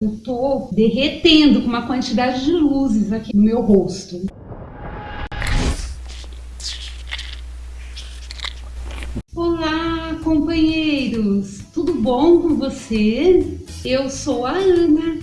Eu tô derretendo com uma quantidade de luzes aqui no meu rosto. Olá, companheiros! Tudo bom com você? Eu sou a Ana,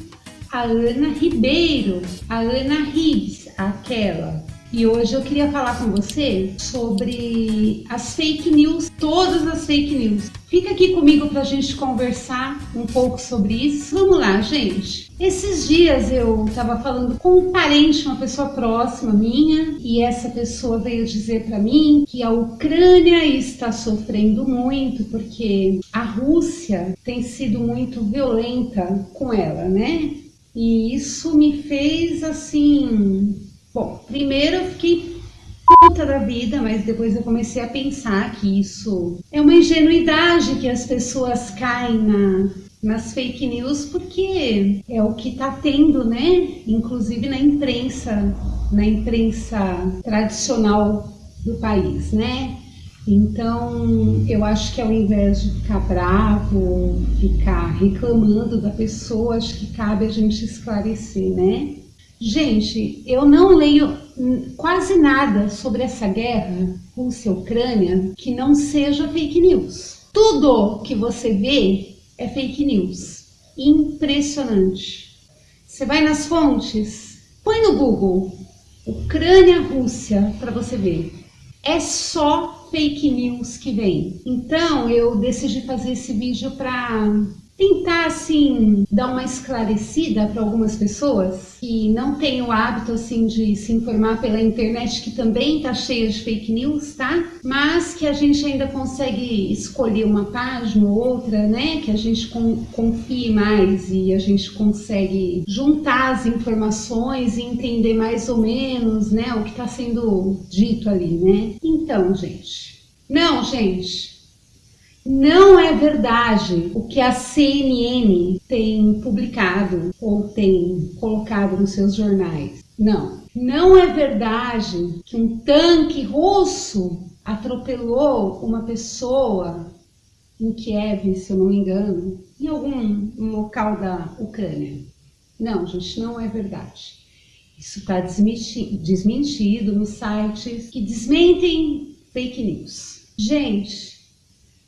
a Ana Ribeiro, a Ana Ribs, aquela e hoje eu queria falar com você sobre as fake news, todas as fake news. Fica aqui comigo para a gente conversar um pouco sobre isso. Vamos lá, gente. Esses dias eu estava falando com um parente, uma pessoa próxima minha, e essa pessoa veio dizer para mim que a Ucrânia está sofrendo muito porque a Rússia tem sido muito violenta com ela, né? E isso me fez assim Bom, primeiro eu fiquei puta da vida, mas depois eu comecei a pensar que isso é uma ingenuidade que as pessoas caem na, nas fake news porque é o que está tendo, né? Inclusive na imprensa, na imprensa tradicional do país, né? Então, eu acho que ao invés de ficar bravo, ficar reclamando da pessoa, acho que cabe a gente esclarecer, né? Gente, eu não leio quase nada sobre essa guerra Rússia-Ucrânia que não seja fake news. Tudo que você vê é fake news. Impressionante. Você vai nas fontes, põe no Google Ucrânia-Rússia para você ver. É só fake news que vem. Então eu decidi fazer esse vídeo para tentar assim dar uma esclarecida para algumas pessoas que não têm o hábito assim de se informar pela internet que também está cheia de fake news, tá? Mas que a gente ainda consegue escolher uma página ou outra, né? Que a gente confie mais e a gente consegue juntar as informações e entender mais ou menos, né? O que está sendo dito ali, né? Então, gente. Não, gente, não é verdade o que a CNN tem publicado ou tem colocado nos seus jornais. Não. Não é verdade que um tanque russo atropelou uma pessoa em Kiev, se eu não me engano, em algum local da Ucrânia. Não, gente, não é verdade. Isso está desmentido nos sites que desmentem fake news. Gente,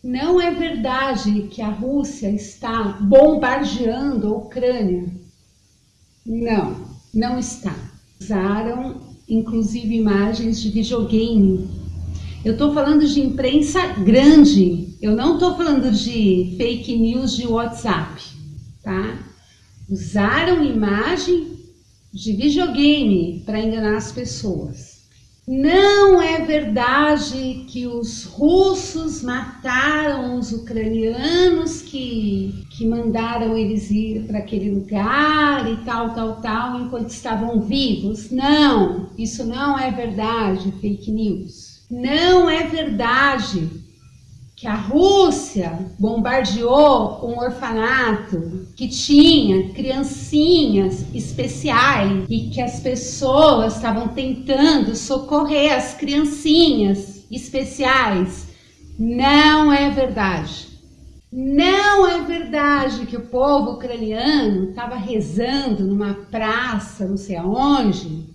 não é verdade que a Rússia está bombardeando a Ucrânia. Não, não está. Usaram inclusive imagens de videogame. Eu estou falando de imprensa grande, eu não estou falando de fake news de WhatsApp, tá? Usaram imagem de videogame para enganar as pessoas. Não é verdade que os russos mataram os ucranianos que, que mandaram eles ir para aquele lugar e tal, tal, tal, enquanto estavam vivos. Não, isso não é verdade, fake news. Não é verdade que a Rússia bombardeou um orfanato que tinha criancinhas especiais e que as pessoas estavam tentando socorrer as criancinhas especiais. Não é verdade. Não é verdade que o povo ucraniano estava rezando numa praça, não sei aonde.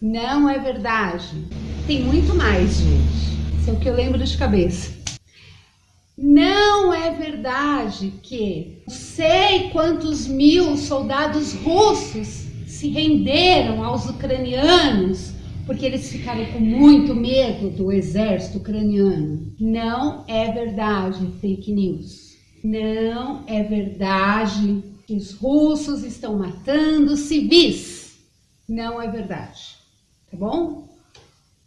Não é verdade. Tem muito mais, gente. Isso é o que eu lembro de cabeça. Não é verdade que sei quantos mil soldados russos se renderam aos ucranianos porque eles ficaram com muito medo do exército ucraniano. Não é verdade, fake news. Não é verdade que os russos estão matando civis. Não é verdade, tá bom?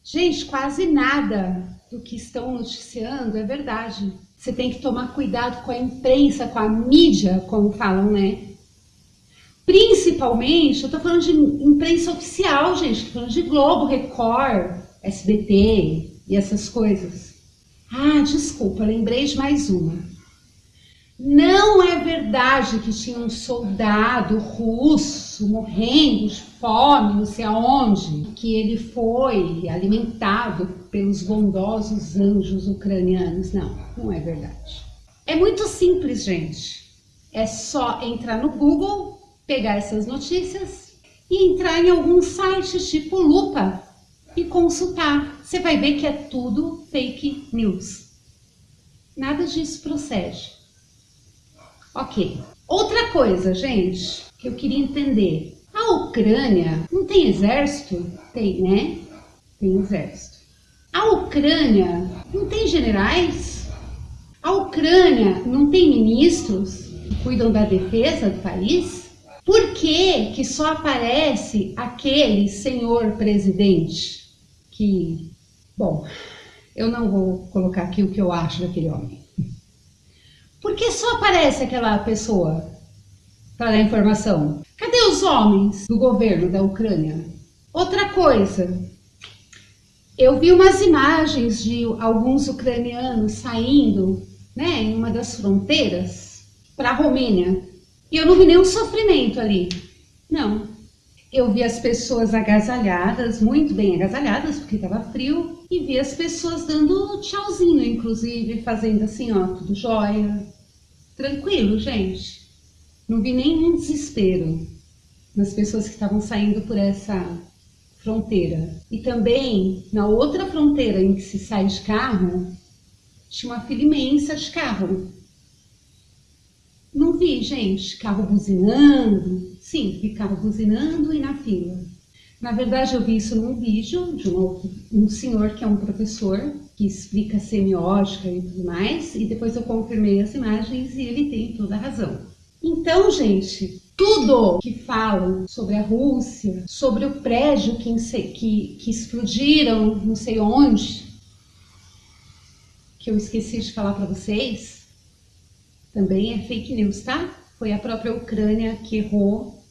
Gente, quase nada do que estão noticiando é verdade. Você tem que tomar cuidado com a imprensa, com a mídia, como falam, né? Principalmente, eu tô falando de imprensa oficial, gente. Tô falando de Globo, Record, SBT e essas coisas. Ah, desculpa, lembrei de mais uma. Não é verdade que tinha um soldado russo morrendo de fome, não sei aonde, que ele foi alimentado pelos bondosos anjos ucranianos. Não, não é verdade. É muito simples, gente. É só entrar no Google pegar essas notícias e entrar em alguns sites tipo Lupa e consultar. Você vai ver que é tudo fake news. Nada disso procede. Ok. Outra coisa, gente, que eu queria entender. A Ucrânia não tem exército? Tem, né? Tem exército. A Ucrânia não tem generais? A Ucrânia não tem ministros que cuidam da defesa do país? Por que, que só aparece aquele senhor presidente que, bom, eu não vou colocar aqui o que eu acho daquele homem. Por que só aparece aquela pessoa para dar informação? Cadê os homens do governo da Ucrânia? Outra coisa, eu vi umas imagens de alguns ucranianos saindo né, em uma das fronteiras para a Romênia e eu não vi nenhum sofrimento ali. Não. Eu vi as pessoas agasalhadas, muito bem agasalhadas, porque estava frio, e vi as pessoas dando tchauzinho, inclusive, fazendo assim, ó, tudo jóia. Tranquilo, gente. Não vi nenhum desespero nas pessoas que estavam saindo por essa fronteira. E também, na outra fronteira em que se sai de carro, tinha uma fila imensa de carro. Não vi, gente, carro buzinando. Sim, vi carro buzinando e na fila. Na verdade, eu vi isso num vídeo de um, um senhor que é um professor que explica semiótica e tudo mais, e depois eu confirmei as imagens e ele tem toda a razão. Então, gente, tudo que falam sobre a Rússia, sobre o prédio que, que, que explodiram não sei onde, que eu esqueci de falar para vocês, também é fake news, tá? Foi a própria Ucrânia que errou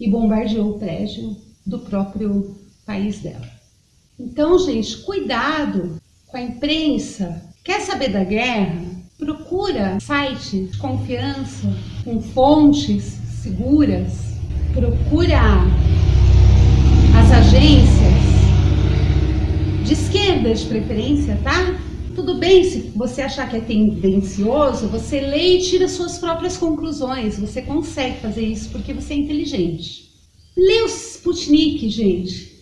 e bombardeou o prédio do próprio país dela. Então, gente, cuidado com a imprensa. Quer saber da guerra? Procura sites de confiança, com fontes seguras. Procura as agências de esquerda de preferência, tá? Tudo bem se você achar que é tendencioso, você lê e tira suas próprias conclusões. Você consegue fazer isso porque você é inteligente. Lê o Sputnik, gente.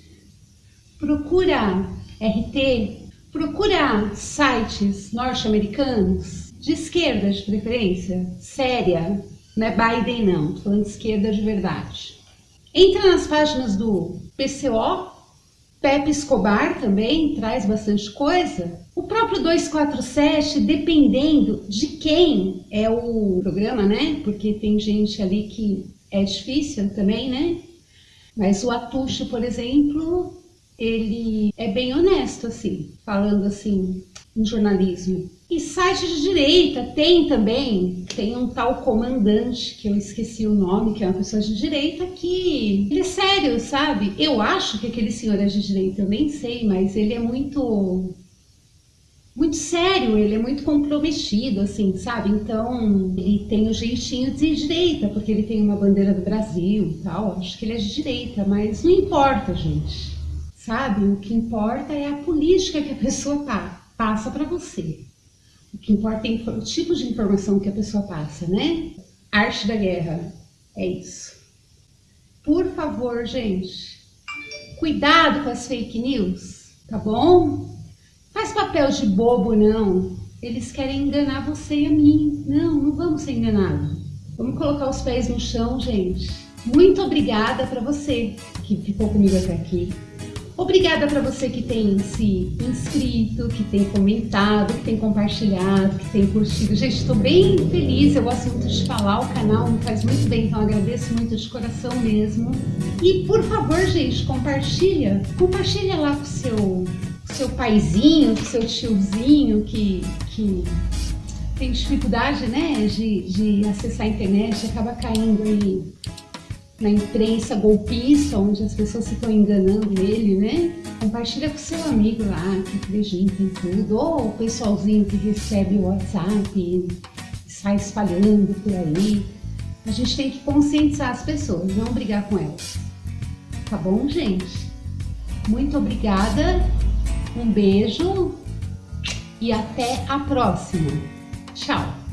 Procura RT, procura sites norte-americanos, de esquerda de preferência, séria. Não é Biden não, tô falando de esquerda de verdade. Entra nas páginas do PCO, Pepe Escobar também traz bastante coisa. O próprio 247, dependendo de quem é o programa, né? Porque tem gente ali que é difícil também, né? Mas o Atucho, por exemplo, ele é bem honesto, assim, falando assim, em jornalismo. E site de direita tem também, tem um tal comandante, que eu esqueci o nome, que é uma pessoa de direita, que ele é sério, sabe? Eu acho que aquele senhor é de direita, eu nem sei, mas ele é muito muito sério, ele é muito comprometido, assim, sabe? Então, ele tem o jeitinho de direita, porque ele tem uma bandeira do Brasil e tal. Acho que ele é de direita, mas não importa, gente. Sabe? O que importa é a política que a pessoa passa para você. O que importa é o tipo de informação que a pessoa passa, né? Arte da guerra. É isso. Por favor, gente, cuidado com as fake news, tá bom? Faz papel de bobo, não. Eles querem enganar você e a mim. Não, não vamos ser enganados. Vamos colocar os pés no chão, gente. Muito obrigada para você que ficou comigo até aqui. Obrigada para você que tem se inscrito, que tem comentado, que tem compartilhado, que tem curtido. Gente, estou bem feliz, eu gosto muito de falar, o canal me faz muito bem, então agradeço muito de coração mesmo. E por favor, gente, compartilha, compartilha lá com seu seu paizinho, com seu tiozinho que, que tem dificuldade né, de, de acessar a internet, acaba caindo aí na imprensa golpista, onde as pessoas ficam enganando ele, né? Compartilha com seu amigo lá, que acredita em tudo, ou o pessoalzinho que recebe o WhatsApp e sai espalhando por aí. A gente tem que conscientizar as pessoas, não brigar com elas. Tá bom, gente? Muito obrigada, um beijo e até a próxima. Tchau!